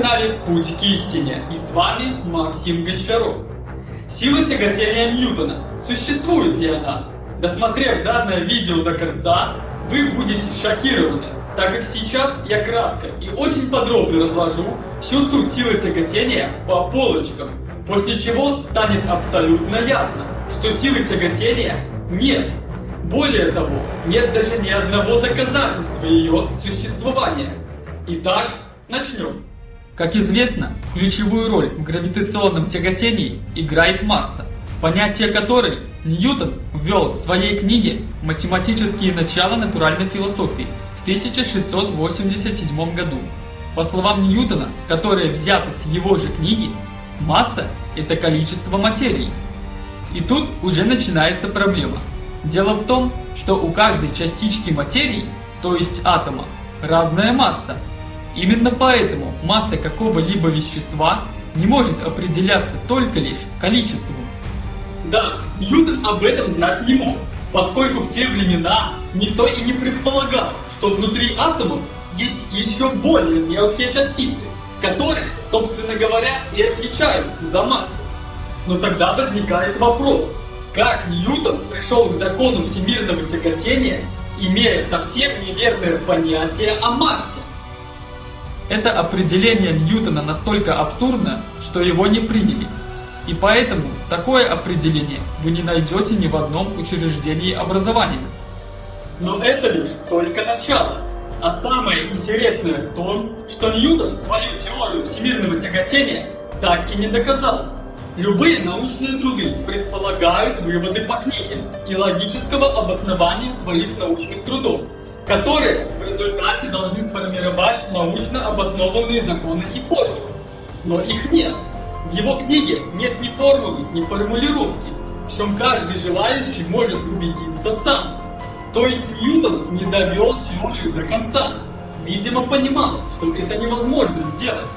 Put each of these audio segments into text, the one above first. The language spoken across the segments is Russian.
канале Путь к истине и с вами Максим Гончаров. Сила тяготения Ньютона. Существует ли она? Досмотрев данное видео до конца, вы будете шокированы, так как сейчас я кратко и очень подробно разложу всю суть силы тяготения по полочкам, после чего станет абсолютно ясно, что силы тяготения нет. Более того, нет даже ни одного доказательства ее существования. Итак, начнем. Как известно, ключевую роль в гравитационном тяготении играет масса, понятие которой Ньютон ввел в своей книге «Математические начала натуральной философии» в 1687 году. По словам Ньютона, которые взяты с его же книги, масса – это количество материи. И тут уже начинается проблема. Дело в том, что у каждой частички материи, то есть атома, разная масса – Именно поэтому масса какого-либо вещества не может определяться только лишь количеством. Да, Ньютон об этом знать не мог, поскольку в те времена никто и не предполагал, что внутри атомов есть еще более мелкие частицы, которые, собственно говоря, и отвечают за массу. Но тогда возникает вопрос, как Ньютон пришел к закону всемирного тяготения, имея совсем неверное понятие о массе? Это определение Ньютона настолько абсурдно, что его не приняли. И поэтому такое определение вы не найдете ни в одном учреждении образования. Но это лишь только начало. А самое интересное в том, что Ньютон свою теорию всемирного тяготения так и не доказал. Любые научные труды предполагают выводы по книге и логического обоснования своих научных трудов которые в результате должны сформировать научно обоснованные законы и формулы. Но их нет. В его книге нет ни формулы, ни формулировки, в чем каждый желающий может убедиться сам. То есть Ньютон не довел теорию до конца. Видимо, понимал, что это невозможно сделать.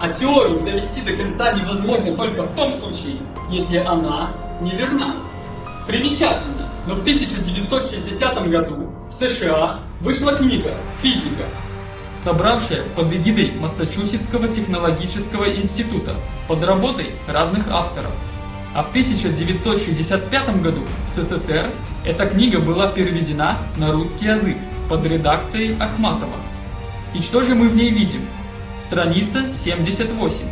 А теорию довести до конца невозможно только в том случае, если она неверна. Примечательно, но в 1960 году в США вышла книга «Физика», собравшая под эгидой Массачусетского технологического института под работой разных авторов. А в 1965 году в СССР эта книга была переведена на русский язык под редакцией Ахматова. И что же мы в ней видим? Страница 78.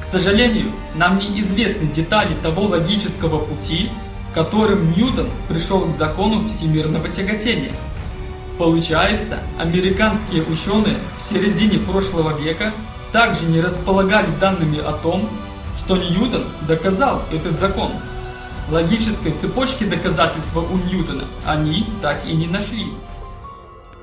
К сожалению, нам неизвестны детали того логического пути, которым Ньютон пришел к закону всемирного тяготения. Получается, американские ученые в середине прошлого века также не располагали данными о том, что Ньютон доказал этот закон. Логической цепочки доказательства у Ньютона они так и не нашли.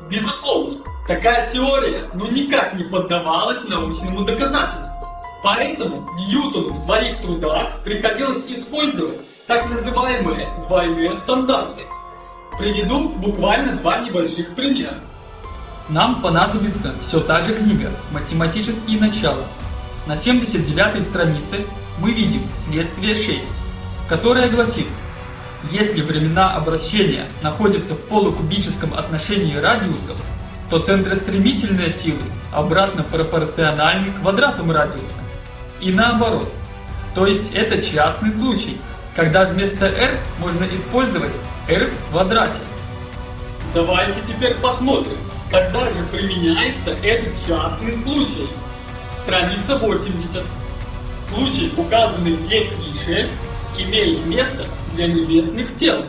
Безусловно, такая теория ну никак не поддавалась научному доказательству. Поэтому Ньютону в своих трудах приходилось использовать так называемые двойные стандарты. Приведу буквально два небольших примера. Нам понадобится все та же книга «Математические начала». На 79 странице мы видим следствие 6, которое гласит, если времена обращения находятся в полукубическом отношении радиусов, то центростремительные силы обратно пропорциональны квадратам радиуса. И наоборот. То есть это частный случай, когда вместо r можно использовать r в квадрате. Давайте теперь посмотрим, когда же применяется этот частный случай. Страница 80. Случай, указанный в следствии 6, имеет место для небесных тел.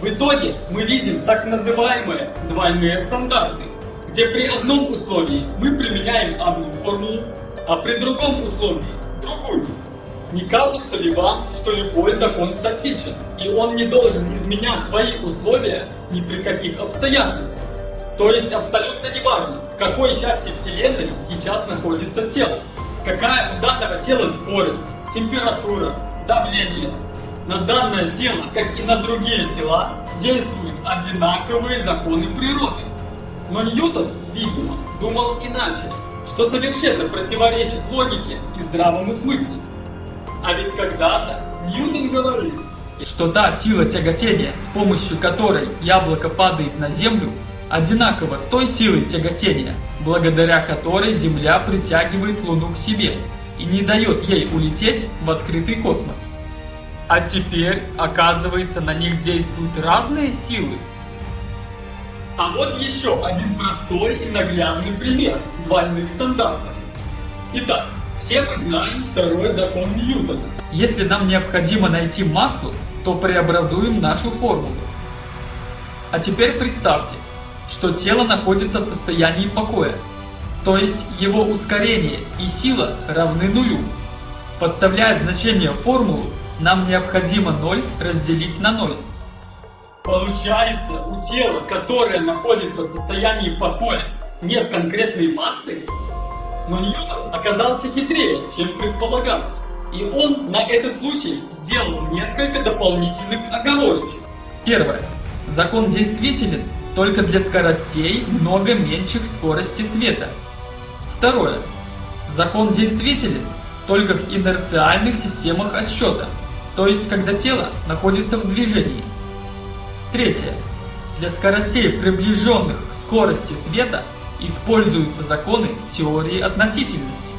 В итоге мы видим так называемые двойные стандарты, где при одном условии мы применяем одну формулу, а при другом условии другую. Не кажется ли вам, что любой закон статичен, и он не должен изменять свои условия ни при каких обстоятельствах? То есть абсолютно неважно, в какой части Вселенной сейчас находится тело, какая у данного тела скорость, температура, давление. На данное тело, как и на другие тела, действуют одинаковые законы природы. Но Ньютон, видимо, думал иначе, что совершенно противоречит логике и здравому смыслу. А ведь когда-то Ньютон говорил, что та сила тяготения, с помощью которой яблоко падает на землю, одинаково с той силой тяготения, благодаря которой Земля притягивает Луну к себе и не дает ей улететь в открытый космос. А теперь, оказывается, на них действуют разные силы. А вот еще один простой и наглядный пример двойных стандартов. Итак, все мы знаем второй закон Ньютона. Если нам необходимо найти массу, то преобразуем нашу формулу. А теперь представьте, что тело находится в состоянии покоя, то есть его ускорение и сила равны нулю. Подставляя значение в формулу, нам необходимо 0 разделить на 0. Получается, у тела, которое находится в состоянии покоя, нет конкретной массы, но Ньютон оказался хитрее, чем предполагалось. И он на этот случай сделал несколько дополнительных оговорочек. Первое. Закон действителен только для скоростей много меньших скорости света. Второе. Закон действителен только в инерциальных системах отсчета, то есть когда тело находится в движении. Третье. Для скоростей, приближенных к скорости света, используются законы теории относительности.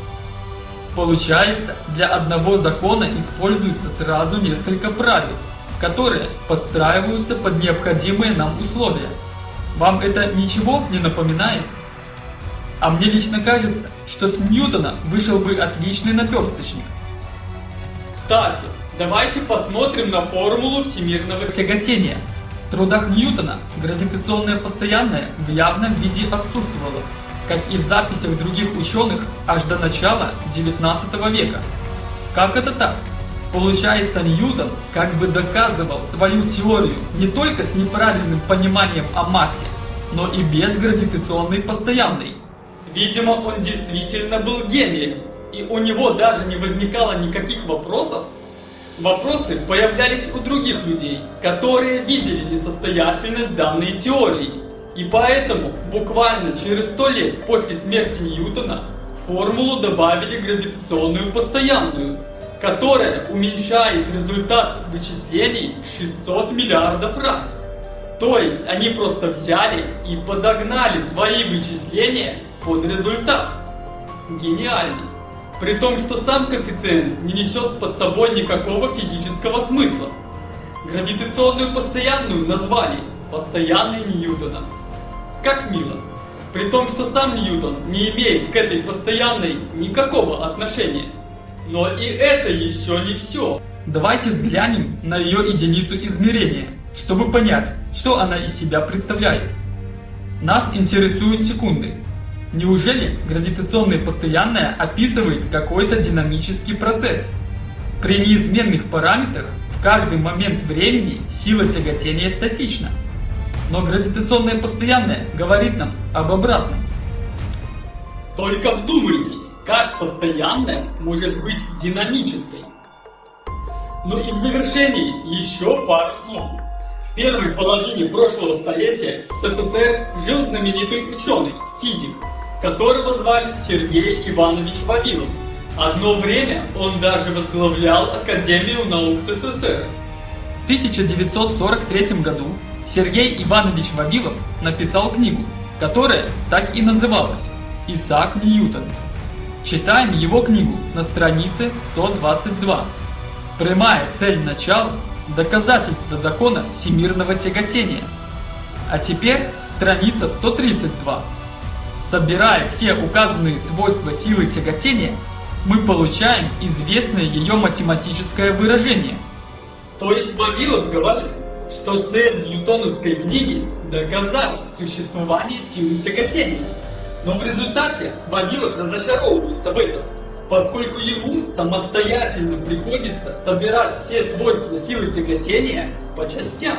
Получается, для одного закона используется сразу несколько правил, которые подстраиваются под необходимые нам условия. Вам это ничего не напоминает? А мне лично кажется, что с Ньютона вышел бы отличный наперсточник. Кстати, давайте посмотрим на формулу всемирного тяготения. В трудах Ньютона гравитационное постоянное в явном виде отсутствовало, как и в записях других ученых аж до начала 19 века. Как это так? Получается, Ньютон как бы доказывал свою теорию не только с неправильным пониманием о массе, но и без гравитационной постоянной. Видимо, он действительно был гением, и у него даже не возникало никаких вопросов. Вопросы появлялись у других людей, которые видели несостоятельность данной теории. И поэтому буквально через сто лет после смерти Ньютона в формулу добавили гравитационную постоянную – которая уменьшает результат вычислений в 600 миллиардов раз. То есть они просто взяли и подогнали свои вычисления под результат. Гениально. При том, что сам коэффициент не несет под собой никакого физического смысла. Гравитационную постоянную назвали постоянной Ньютона. Как мило. При том, что сам Ньютон не имеет к этой постоянной никакого отношения. Но и это еще не все. Давайте взглянем на ее единицу измерения, чтобы понять, что она из себя представляет. Нас интересуют секунды. Неужели гравитационное постоянное описывает какой-то динамический процесс? При неизменных параметрах в каждый момент времени сила тяготения статична. Но гравитационное постоянное говорит нам об обратном. Только вдумайтесь, как постоянная может быть динамической. Ну и в завершении еще пару слов. В первой половине прошлого столетия в СССР жил знаменитый ученый, физик, которого звали Сергей Иванович Вавилов. Одно время он даже возглавлял Академию наук СССР. В 1943 году Сергей Иванович Вавилов написал книгу, которая так и называлась «Исаак Ньютон. Читаем его книгу на странице 122. Прямая цель начала – доказательство закона всемирного тяготения. А теперь страница 132. Собирая все указанные свойства силы тяготения, мы получаем известное ее математическое выражение. То есть Вавилов говорит, что цель ньютоновской книги – доказать существование силы тяготения. Но в результате Вавилов разочаровывается в этом, поскольку ему самостоятельно приходится собирать все свойства силы тяготения по частям.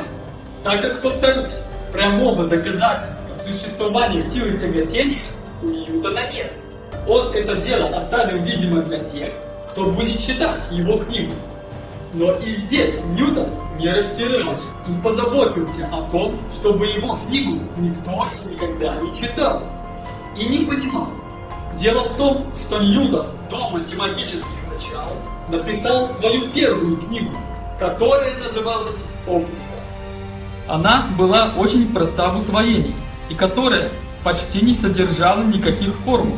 Так как, повторюсь, прямого доказательства существования силы тяготения Ньютона нет. Он это дело оставил, видимо, для тех, кто будет читать его книгу. Но и здесь Ньютон не растерялся и позаботился о том, чтобы его книгу никто никогда не читал и не понимал. Дело в том, что Ньютон до математических начал написал свою первую книгу, которая называлась «Оптика». Она была очень проста в усвоении и которая почти не содержала никаких формул,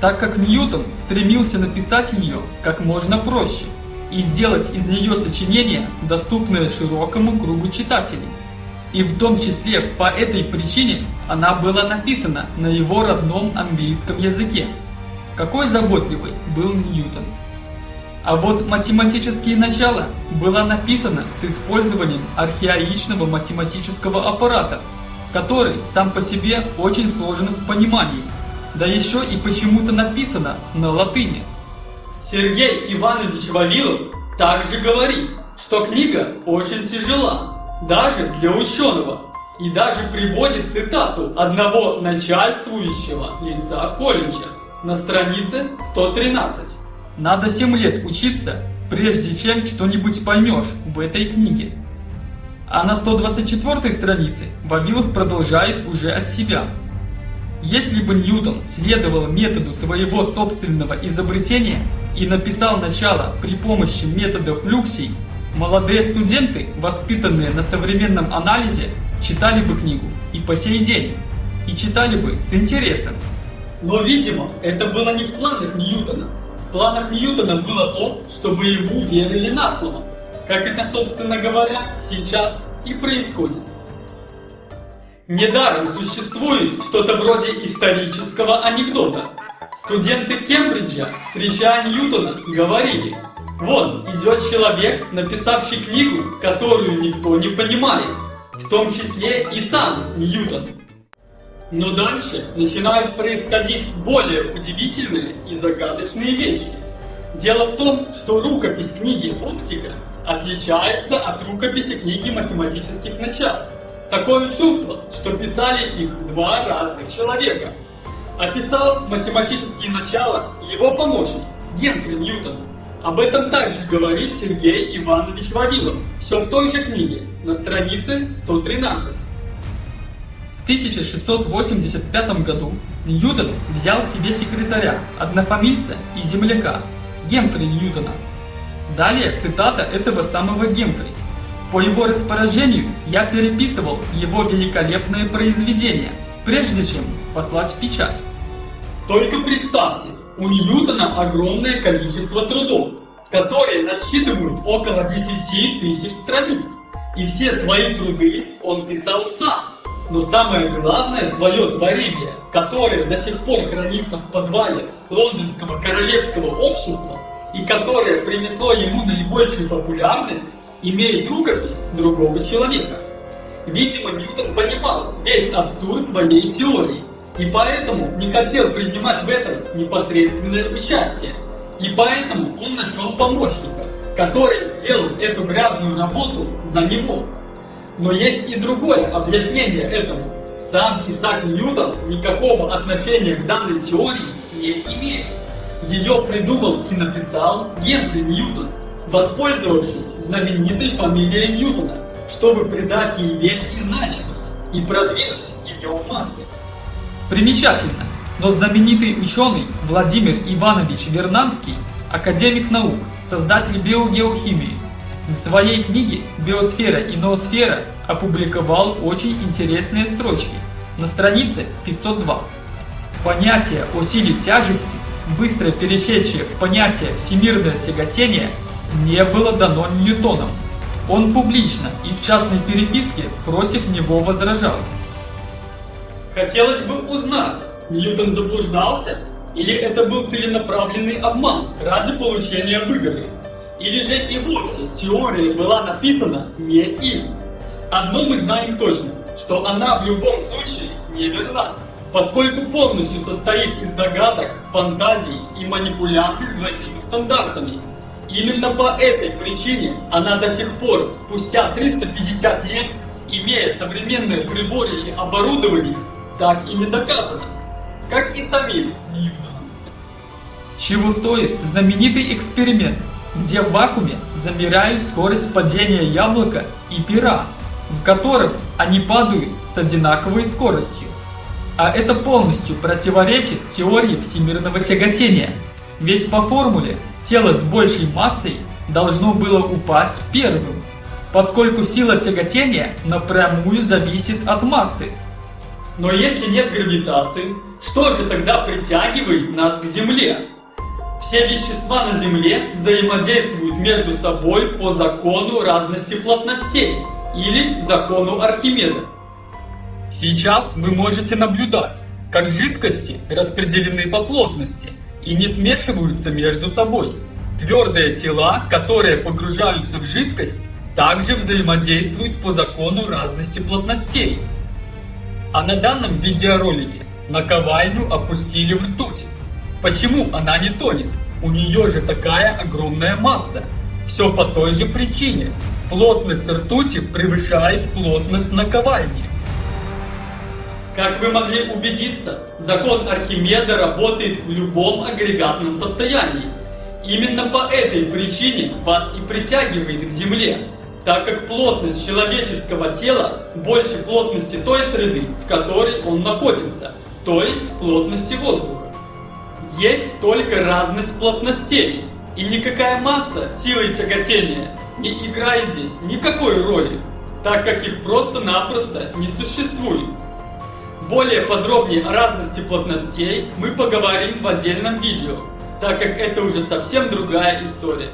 так как Ньютон стремился написать ее как можно проще и сделать из нее сочинение, доступное широкому кругу читателей. И в том числе по этой причине она была написана на его родном английском языке. Какой заботливый был Ньютон. А вот математические начала было написано с использованием архаичного математического аппарата, который сам по себе очень сложен в понимании, да еще и почему-то написано на латыни. Сергей Иванович Вавилов также говорит, что книга очень тяжела, даже для ученого, и даже приводит цитату одного начальствующего лица колледжа на странице 113. Надо 7 лет учиться, прежде чем что-нибудь поймешь в этой книге. А на 124 странице Вавилов продолжает уже от себя. Если бы Ньютон следовал методу своего собственного изобретения и написал начало при помощи методов люксий, молодые студенты, воспитанные на современном анализе, читали бы книгу и по сей день, и читали бы с интересом. Но, видимо, это было не в планах Ньютона планах Ньютона было то, чтобы ему верили на слово. Как это, собственно говоря, сейчас и происходит. Недаром существует что-то вроде исторического анекдота. Студенты Кембриджа, встречая Ньютона, говорили, «Вон идет человек, написавший книгу, которую никто не понимает, в том числе и сам Ньютон». Но дальше начинают происходить более удивительные и загадочные вещи. Дело в том, что рукопись книги «Оптика» отличается от рукописи книги математических начал. Такое чувство, что писали их два разных человека. Описал математические начала его помощник Генри Ньютон. Об этом также говорит Сергей Иванович Вавилов, все в той же книге, на странице 113. В 1685 году Ньютон взял себе секретаря, однофамильца и земляка, Гемфри Ньютона. Далее цитата этого самого Гемфри. По его распоряжению я переписывал его великолепное произведение, прежде чем послать в печать. Только представьте, у Ньютона огромное количество трудов, которые насчитывают около 10 тысяч страниц. И все свои труды он писал сам. Но самое главное свое творение, которое до сих пор хранится в подвале Лондонского королевского общества и которое принесло ему наибольшую популярность, имеет рукопись другого человека. Видимо, Ньютон понимал весь абсурд своей теории, и поэтому не хотел принимать в этом непосредственное участие. И поэтому он нашел помощника, который сделал эту грязную работу за него. Но есть и другое объяснение этому. Сам Исаак Ньютон никакого отношения к данной теории не имеет. Ее придумал и написал Генри Ньютон, воспользовавшись знаменитой фамилией Ньютона, чтобы придать ей вес и значимость и продвинуть ее в массы. Примечательно, но знаменитый ученый Владимир Иванович Вернанский, академик наук, создатель биогеохимии, в своей книге «Биосфера и ноосфера» опубликовал очень интересные строчки на странице 502. Понятие о силе тяжести, быстро перешедшее в понятие всемирное тяготение, не было дано Ньютоном. Он публично и в частной переписке против него возражал. Хотелось бы узнать, Ньютон заблуждался? Или это был целенаправленный обман ради получения выгоды? Или же и вовсе теория была написана не им. Одно мы знаем точно, что она в любом случае не верна, поскольку полностью состоит из догадок, фантазий и манипуляций с двойными стандартами. Именно по этой причине она до сих пор, спустя 350 лет, имея современные приборы и оборудование, так и не доказана, как и самим Ньютоном. Чего стоит знаменитый эксперимент, где в вакууме замеряют скорость падения яблока и пера, в котором они падают с одинаковой скоростью. А это полностью противоречит теории всемирного тяготения. Ведь по формуле тело с большей массой должно было упасть первым, поскольку сила тяготения напрямую зависит от массы. Но если нет гравитации, что же тогда притягивает нас к Земле? Все вещества на Земле взаимодействуют между собой по закону разности плотностей или закону Архимеда. Сейчас вы можете наблюдать, как жидкости распределены по плотности и не смешиваются между собой. Твердые тела, которые погружаются в жидкость, также взаимодействуют по закону разности плотностей. А на данном видеоролике наковальню опустили в ртуть. Почему она не тонет? У нее же такая огромная масса. Все по той же причине. Плотность ртути превышает плотность наковальни. Как вы могли убедиться, закон Архимеда работает в любом агрегатном состоянии. Именно по этой причине вас и притягивает к Земле, так как плотность человеческого тела больше плотности той среды, в которой он находится, то есть плотности воздуха. Есть только разность плотностей, и никакая масса силой тяготения не играет здесь никакой роли, так как их просто-напросто не существует. Более подробнее о разности плотностей мы поговорим в отдельном видео, так как это уже совсем другая история.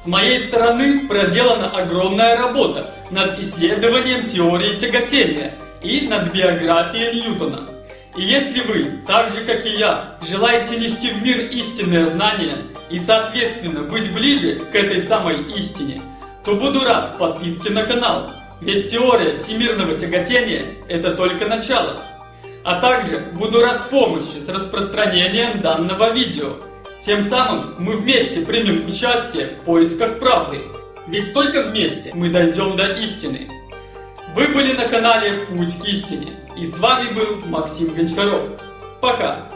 С моей стороны проделана огромная работа над исследованием теории тяготения и над биографией Ньютона. И если вы, так же как и я, желаете нести в мир истинные знания и соответственно быть ближе к этой самой истине, то буду рад подписке на канал, ведь теория всемирного тяготения – это только начало. А также буду рад помощи с распространением данного видео – тем самым мы вместе примем участие в поисках правды. Ведь только вместе мы дойдем до истины. Вы были на канале Путь к истине. И с вами был Максим Гончаров. Пока!